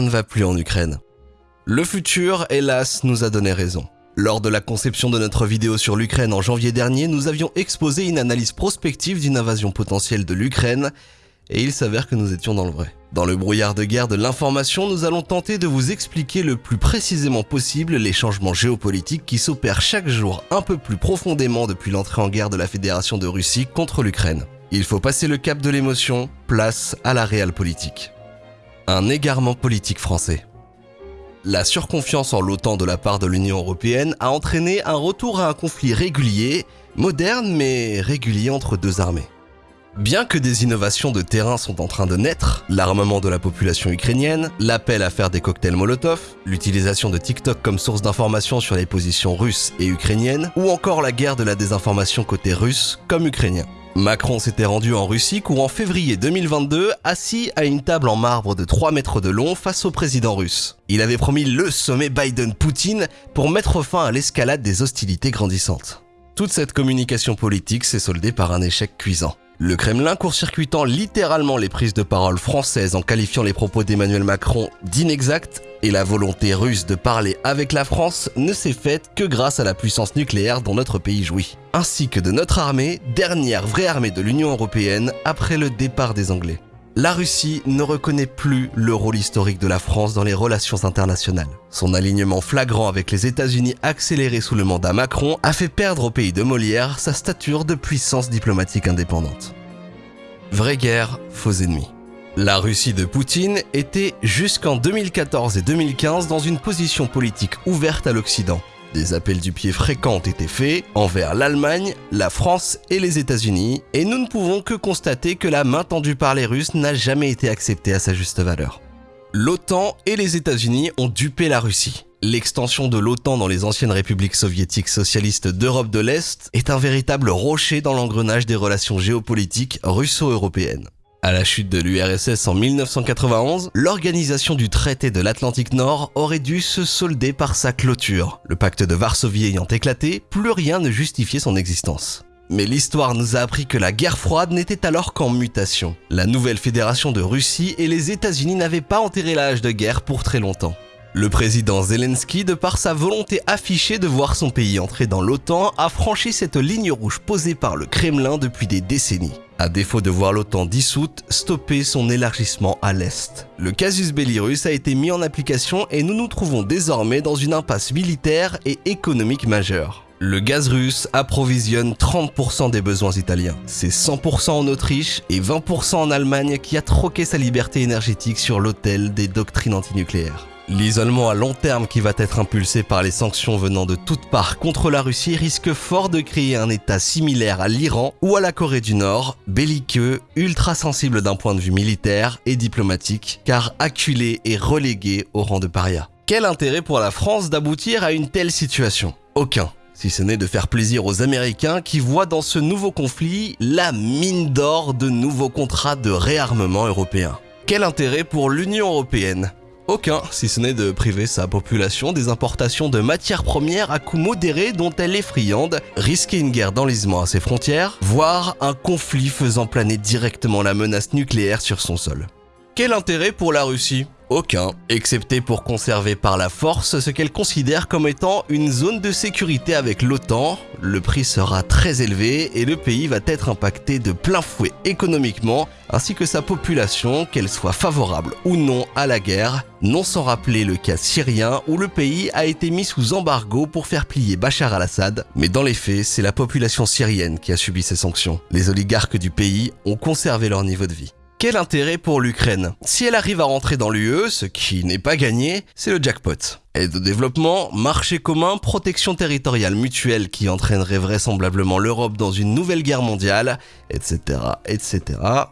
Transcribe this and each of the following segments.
ne va plus en Ukraine. Le futur, hélas, nous a donné raison. Lors de la conception de notre vidéo sur l'Ukraine en janvier dernier, nous avions exposé une analyse prospective d'une invasion potentielle de l'Ukraine, et il s'avère que nous étions dans le vrai. Dans le brouillard de guerre de l'information, nous allons tenter de vous expliquer le plus précisément possible les changements géopolitiques qui s'opèrent chaque jour un peu plus profondément depuis l'entrée en guerre de la Fédération de Russie contre l'Ukraine. Il faut passer le cap de l'émotion, place à la réelle politique. Un égarement politique français. La surconfiance en l'OTAN de la part de l'Union Européenne a entraîné un retour à un conflit régulier, moderne mais régulier entre deux armées. Bien que des innovations de terrain sont en train de naître, l'armement de la population ukrainienne, l'appel à faire des cocktails Molotov, l'utilisation de TikTok comme source d'information sur les positions russes et ukrainiennes, ou encore la guerre de la désinformation côté russe comme ukrainien. Macron s'était rendu en Russie courant février 2022, assis à une table en marbre de 3 mètres de long face au président russe. Il avait promis le sommet Biden-Poutine pour mettre fin à l'escalade des hostilités grandissantes. Toute cette communication politique s'est soldée par un échec cuisant. Le Kremlin court-circuitant littéralement les prises de parole françaises en qualifiant les propos d'Emmanuel Macron d'inexacts et la volonté russe de parler avec la France ne s'est faite que grâce à la puissance nucléaire dont notre pays jouit, ainsi que de notre armée, dernière vraie armée de l'Union Européenne après le départ des Anglais. La Russie ne reconnaît plus le rôle historique de la France dans les relations internationales. Son alignement flagrant avec les États-Unis accéléré sous le mandat Macron a fait perdre au pays de Molière sa stature de puissance diplomatique indépendante. Vraie guerre, faux ennemis. La Russie de Poutine était jusqu'en 2014 et 2015 dans une position politique ouverte à l'Occident, des appels du pied fréquents ont été faits envers l'Allemagne, la France et les États-Unis, et nous ne pouvons que constater que la main tendue par les Russes n'a jamais été acceptée à sa juste valeur. L'OTAN et les États-Unis ont dupé la Russie. L'extension de l'OTAN dans les anciennes républiques soviétiques socialistes d'Europe de l'Est est un véritable rocher dans l'engrenage des relations géopolitiques russo-européennes. À la chute de l'URSS en 1991, l'organisation du traité de l'Atlantique Nord aurait dû se solder par sa clôture. Le pacte de Varsovie ayant éclaté, plus rien ne justifiait son existence. Mais l'histoire nous a appris que la guerre froide n'était alors qu'en mutation. La nouvelle fédération de Russie et les États-Unis n'avaient pas enterré l'âge de guerre pour très longtemps. Le président Zelensky, de par sa volonté affichée de voir son pays entrer dans l'OTAN, a franchi cette ligne rouge posée par le Kremlin depuis des décennies à défaut de voir l'OTAN dissoute, stopper son élargissement à l'Est. Le casus belli russe a été mis en application et nous nous trouvons désormais dans une impasse militaire et économique majeure. Le gaz russe approvisionne 30% des besoins italiens. C'est 100% en Autriche et 20% en Allemagne qui a troqué sa liberté énergétique sur l'autel des doctrines antinucléaires. L'isolement à long terme qui va être impulsé par les sanctions venant de toutes parts contre la Russie risque fort de créer un état similaire à l'Iran ou à la Corée du Nord, belliqueux, ultra sensible d'un point de vue militaire et diplomatique, car acculé et relégué au rang de paria. Quel intérêt pour la France d'aboutir à une telle situation? Aucun si ce n'est de faire plaisir aux Américains qui voient dans ce nouveau conflit la mine d'or de nouveaux contrats de réarmement européen. Quel intérêt pour l'Union Européenne? Aucun, si ce n'est de priver sa population des importations de matières premières à coût modéré dont elle est friande, risquer une guerre d'enlisement à ses frontières, voire un conflit faisant planer directement la menace nucléaire sur son sol. Quel intérêt pour la Russie? Aucun, excepté pour conserver par la force ce qu'elle considère comme étant une zone de sécurité avec l'OTAN. Le prix sera très élevé et le pays va être impacté de plein fouet économiquement, ainsi que sa population, qu'elle soit favorable ou non à la guerre, non sans rappeler le cas syrien où le pays a été mis sous embargo pour faire plier Bachar al-Assad, mais dans les faits, c'est la population syrienne qui a subi ces sanctions. Les oligarques du pays ont conservé leur niveau de vie. Quel intérêt pour l'Ukraine? Si elle arrive à rentrer dans l'UE, ce qui n'est pas gagné, c'est le jackpot. Aide au développement, marché commun, protection territoriale mutuelle qui entraînerait vraisemblablement l'Europe dans une nouvelle guerre mondiale, etc., etc.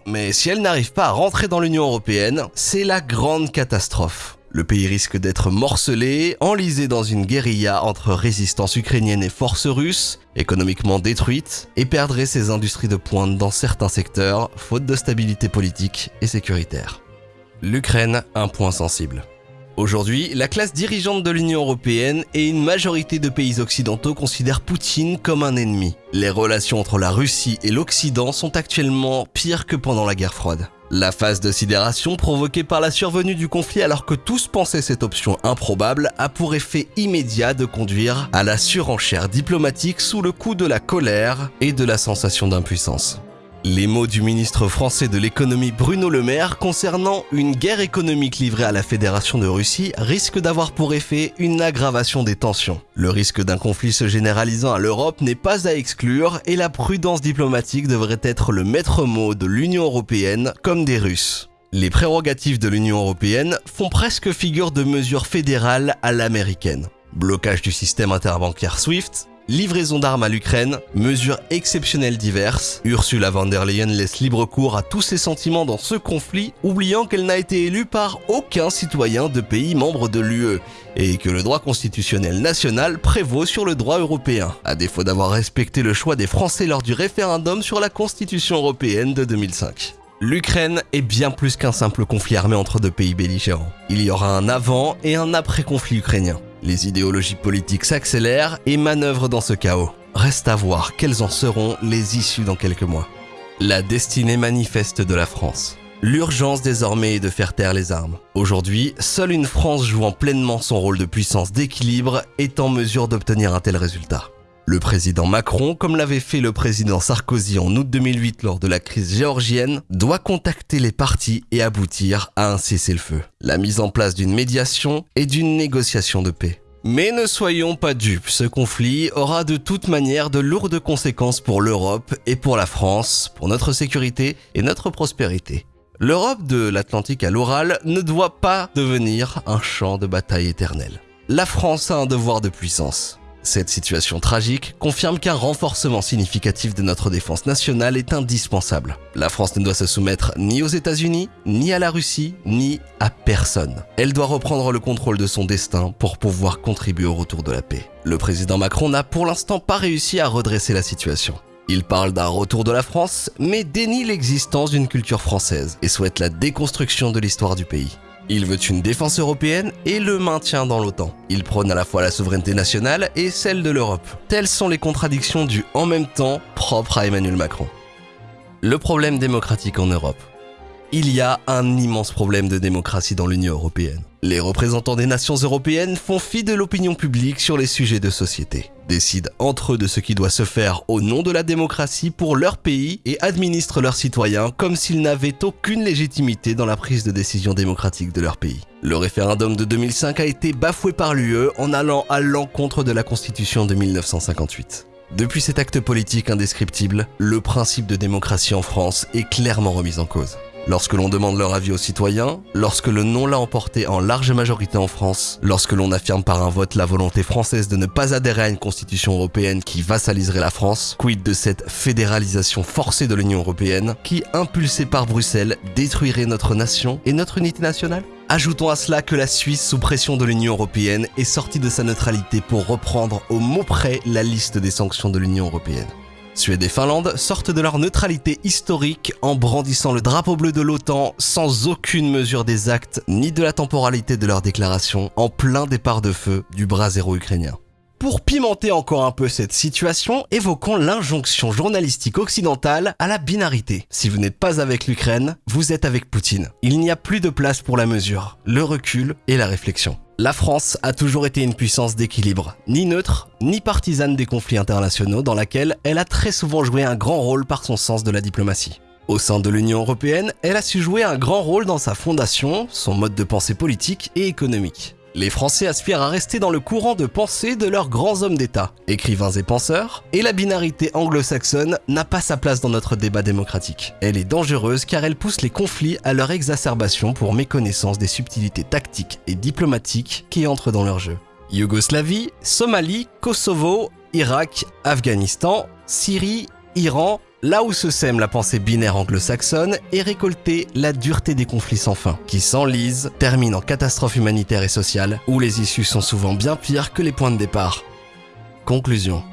Mais si elle n'arrive pas à rentrer dans l'Union Européenne, c'est la grande catastrophe. Le pays risque d'être morcelé, enlisé dans une guérilla entre résistance ukrainienne et forces russes, économiquement détruite, et perdrait ses industries de pointe dans certains secteurs, faute de stabilité politique et sécuritaire. L'Ukraine, un point sensible. Aujourd'hui, la classe dirigeante de l'Union Européenne et une majorité de pays occidentaux considèrent Poutine comme un ennemi. Les relations entre la Russie et l'Occident sont actuellement pires que pendant la guerre froide. La phase de sidération provoquée par la survenue du conflit alors que tous pensaient cette option improbable a pour effet immédiat de conduire à la surenchère diplomatique sous le coup de la colère et de la sensation d'impuissance. Les mots du ministre français de l'économie Bruno Le Maire concernant une guerre économique livrée à la Fédération de Russie risquent d'avoir pour effet une aggravation des tensions. Le risque d'un conflit se généralisant à l'Europe n'est pas à exclure et la prudence diplomatique devrait être le maître mot de l'Union Européenne comme des Russes. Les prérogatives de l'Union Européenne font presque figure de mesures fédérales à l'américaine. Blocage du système interbancaire SWIFT, livraison d'armes à l'Ukraine, mesures exceptionnelles diverses, Ursula von der Leyen laisse libre cours à tous ses sentiments dans ce conflit, oubliant qu'elle n'a été élue par aucun citoyen de pays membre de l'UE, et que le droit constitutionnel national prévaut sur le droit européen, à défaut d'avoir respecté le choix des Français lors du référendum sur la Constitution européenne de 2005. L'Ukraine est bien plus qu'un simple conflit armé entre deux pays belligérants. Il y aura un avant et un après-conflit ukrainien. Les idéologies politiques s'accélèrent et manœuvrent dans ce chaos. Reste à voir quelles en seront les issues dans quelques mois. La destinée manifeste de la France. L'urgence désormais est de faire taire les armes. Aujourd'hui, seule une France jouant pleinement son rôle de puissance d'équilibre est en mesure d'obtenir un tel résultat. Le président Macron, comme l'avait fait le président Sarkozy en août 2008 lors de la crise géorgienne, doit contacter les partis et aboutir à un cessez-le-feu, la mise en place d'une médiation et d'une négociation de paix. Mais ne soyons pas dupes, ce conflit aura de toute manière de lourdes conséquences pour l'Europe et pour la France, pour notre sécurité et notre prospérité. L'Europe de l'Atlantique à l'Oral ne doit pas devenir un champ de bataille éternel. La France a un devoir de puissance. Cette situation tragique confirme qu'un renforcement significatif de notre défense nationale est indispensable. La France ne doit se soumettre ni aux États-Unis, ni à la Russie, ni à personne. Elle doit reprendre le contrôle de son destin pour pouvoir contribuer au retour de la paix. Le président Macron n'a pour l'instant pas réussi à redresser la situation. Il parle d'un retour de la France, mais dénie l'existence d'une culture française et souhaite la déconstruction de l'histoire du pays. Il veut une défense européenne et le maintien dans l'OTAN. Il prône à la fois la souveraineté nationale et celle de l'Europe. Telles sont les contradictions du en même temps propre à Emmanuel Macron. Le problème démocratique en Europe. Il y a un immense problème de démocratie dans l'Union européenne. Les représentants des nations européennes font fi de l'opinion publique sur les sujets de société, décident entre eux de ce qui doit se faire au nom de la démocratie pour leur pays et administrent leurs citoyens comme s'ils n'avaient aucune légitimité dans la prise de décision démocratique de leur pays. Le référendum de 2005 a été bafoué par l'UE en allant à l'encontre de la Constitution de 1958. Depuis cet acte politique indescriptible, le principe de démocratie en France est clairement remis en cause. Lorsque l'on demande leur avis aux citoyens, lorsque le non l'a emporté en large majorité en France, lorsque l'on affirme par un vote la volonté française de ne pas adhérer à une constitution européenne qui vassaliserait la France, quid de cette fédéralisation forcée de l'Union européenne qui, impulsée par Bruxelles, détruirait notre nation et notre unité nationale? Ajoutons à cela que la Suisse, sous pression de l'Union européenne, est sortie de sa neutralité pour reprendre au mot près la liste des sanctions de l'Union européenne. Suède et Finlande sortent de leur neutralité historique en brandissant le drapeau bleu de l'OTAN sans aucune mesure des actes ni de la temporalité de leur déclaration en plein départ de feu du bras zéro ukrainien. Pour pimenter encore un peu cette situation, évoquons l'injonction journalistique occidentale à la binarité. Si vous n'êtes pas avec l'Ukraine, vous êtes avec Poutine. Il n'y a plus de place pour la mesure, le recul et la réflexion. La France a toujours été une puissance d'équilibre, ni neutre, ni partisane des conflits internationaux dans laquelle elle a très souvent joué un grand rôle par son sens de la diplomatie. Au sein de l'Union européenne, elle a su jouer un grand rôle dans sa fondation, son mode de pensée politique et économique. Les Français aspirent à rester dans le courant de pensée de leurs grands hommes d'État, écrivains et penseurs, et la binarité anglo-saxonne n'a pas sa place dans notre débat démocratique. Elle est dangereuse car elle pousse les conflits à leur exacerbation pour méconnaissance des subtilités tactiques et diplomatiques qui entrent dans leur jeu. Yougoslavie, Somalie, Kosovo, Irak, Afghanistan, Syrie, Iran, Là où se sème la pensée binaire anglo-saxonne est récoltée la dureté des conflits sans fin, qui s'enlisent, terminent en catastrophe humanitaire et sociale, où les issues sont souvent bien pires que les points de départ. Conclusion.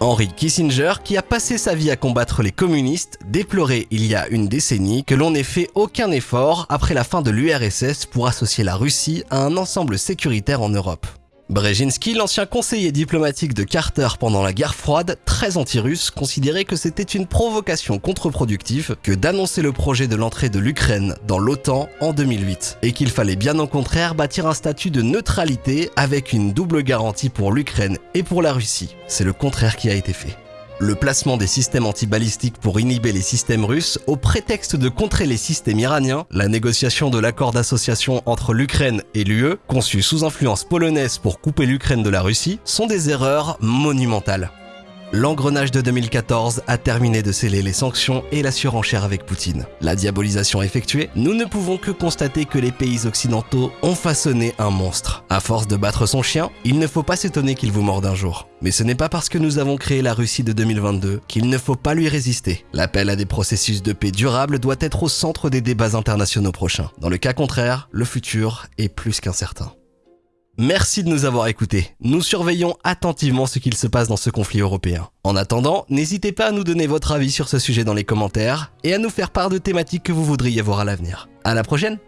Henry Kissinger, qui a passé sa vie à combattre les communistes, déplorait il y a une décennie que l'on n'ait fait aucun effort après la fin de l'URSS pour associer la Russie à un ensemble sécuritaire en Europe. Brzezinski, l'ancien conseiller diplomatique de Carter pendant la guerre froide, très anti-russe, considérait que c'était une provocation contre-productive que d'annoncer le projet de l'entrée de l'Ukraine dans l'OTAN en 2008, et qu'il fallait bien au contraire bâtir un statut de neutralité avec une double garantie pour l'Ukraine et pour la Russie. C'est le contraire qui a été fait le placement des systèmes antibalistiques pour inhiber les systèmes russes au prétexte de contrer les systèmes iraniens, la négociation de l'accord d'association entre l'Ukraine et l'UE, conçu sous influence polonaise pour couper l'Ukraine de la Russie, sont des erreurs monumentales l'engrenage de 2014 a terminé de sceller les sanctions et la surenchère avec Poutine. La diabolisation effectuée, nous ne pouvons que constater que les pays occidentaux ont façonné un monstre. À force de battre son chien, il ne faut pas s'étonner qu'il vous morde un jour. Mais ce n'est pas parce que nous avons créé la Russie de 2022 qu'il ne faut pas lui résister. L'appel à des processus de paix durables doit être au centre des débats internationaux prochains. Dans le cas contraire, le futur est plus qu'incertain. Merci de nous avoir écoutés. Nous surveillons attentivement ce qu'il se passe dans ce conflit européen. En attendant, n'hésitez pas à nous donner votre avis sur ce sujet dans les commentaires et à nous faire part de thématiques que vous voudriez voir à l'avenir. À la prochaine